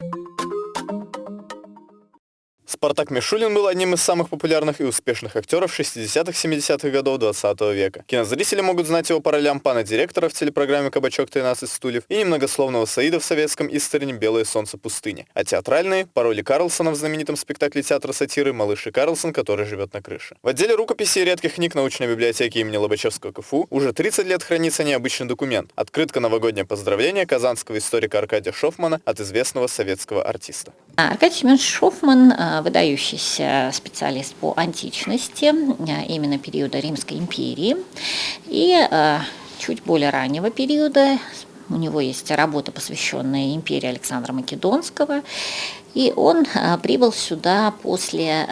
you Спартак Мишулин был одним из самых популярных и успешных актеров 60-70-х годов 20 века. Кинозрители могут знать его по ролям пана директора в телепрограмме «Кабачок 13 стульев» и немногословного Саида в советском истерине «Белое солнце пустыни», а театральные – по роли Карлсона в знаменитом спектакле театра сатиры «Малыш и Карлсон, который живет на крыше». В отделе рукописей и редких книг научной библиотеки имени Лобачевского КФУ уже 30 лет хранится необычный документ – открытка новогоднее поздравление казанского историка Аркадия Шофмана от известного советского артиста. Аркадий Семенович Шофман – выдающийся специалист по античности, э, именно периода Римской империи. И э, чуть более раннего периода у него есть работа, посвященная империи Александра Македонского. И он э, прибыл сюда после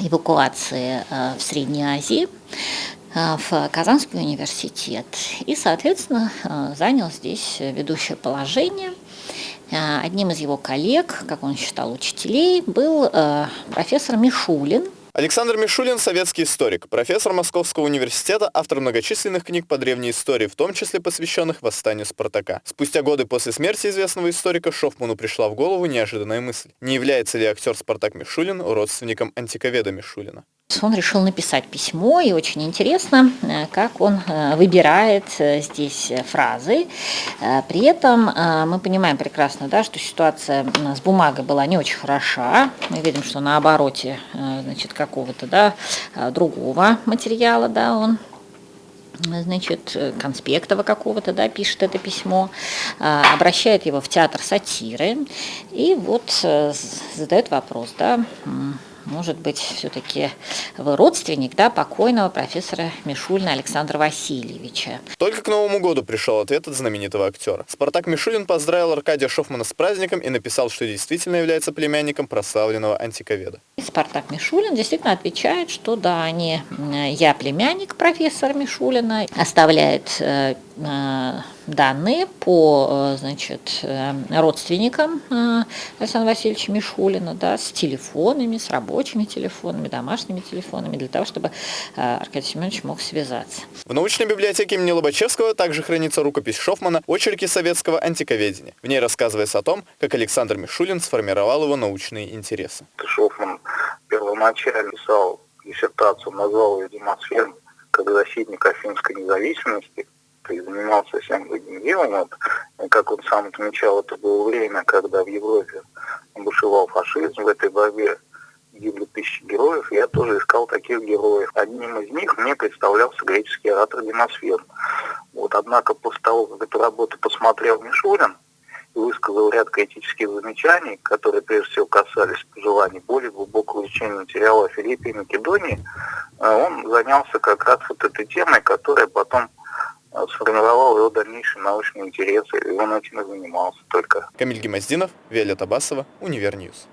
эвакуации в Средней Азии в Казанский университет и, соответственно, занял здесь ведущее положение – одним из его коллег, как он считал, учителей, был э, профессор Мишулин, Александр Мишулин – советский историк, профессор Московского университета, автор многочисленных книг по древней истории, в том числе посвященных восстанию Спартака. Спустя годы после смерти известного историка Шофману пришла в голову неожиданная мысль. Не является ли актер Спартак Мишулин родственником антиковеда Мишулина? Он решил написать письмо, и очень интересно, э, как он э, выбирает э, здесь фразы. При этом мы понимаем прекрасно, да, что ситуация с бумагой была не очень хороша. Мы видим, что на обороте значит, какого-то да, другого материала да, он значит, конспектова какого-то, да, пишет это письмо, обращает его в театр сатиры и вот задает вопрос, да, может быть, все-таки вы родственник да, покойного профессора Мишулина Александра Васильевича. Только к Новому году пришел ответ от знаменитого актера. Спартак Мишулин поздравил Аркадия Шофмана с праздником и написал, что действительно является племянником прославленного антиковеда. И Спартак Мишулин действительно отвечает, что да, они, я племянник профессора Мишулина, оставляет э, э, данные по э, значит, э, родственникам э, Александра Васильевича Мишулина да, с телефонами, с рабочими телефонами, домашними телефонами, для того, чтобы Аркадий Семенович мог связаться. В научной библиотеке имени Лобачевского также хранится рукопись Шофмана «Очерки советского антиковедения». В ней рассказывается о том, как Александр Мишулин сформировал его научные интересы. Шофман первоначально писал диссертацию, назвал ее «Демосфер» как защитник афинской независимости – и занимался совсем другим делом. Вот, как он сам отмечал, это было время, когда в Европе бушевал фашизм, в этой борьбе гибли тысячи героев, я тоже искал таких героев. Одним из них мне представлялся греческий оратор Демосфен. Вот, однако после того, как эту работу посмотрел Мишурин, и высказал ряд критических замечаний, которые прежде всего касались пожеланий более глубокого изучения материала о Филиппе и Македонии, э, он занялся как раз вот этой темой, которая потом сформировал его дальнейшие научные интересы, и он этим и занимался только. Камиль Гемоздинов, Виолетта Басова, Univer News.